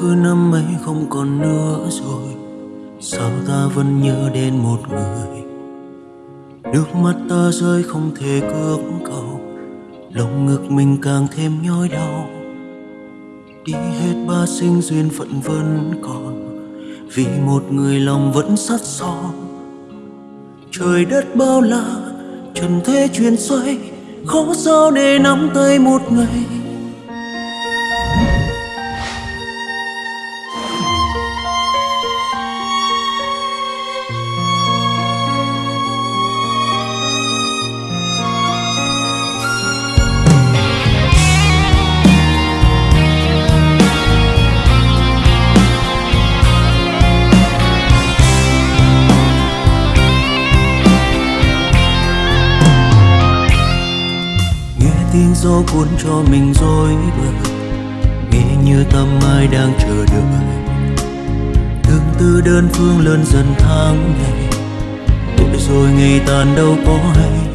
khứ năm ấy không còn nữa rồi, sao ta vẫn nhớ đến một người? Nước mắt ta rơi không thể cưỡng cầu, lòng ngực mình càng thêm nhói đau. Đi hết ba sinh duyên phận vẫn còn, vì một người lòng vẫn sắt son. Trời đất bao la, trần thế chuyển xoay, khó sao để nắm tay một ngày? Tiếng gió cuốn cho mình rối bời. Nghe như tâm ai đang chờ đợi. Tương tư đơn phương lớn dần tháng ngày. Tuổi rồi ngày tàn đâu có hay.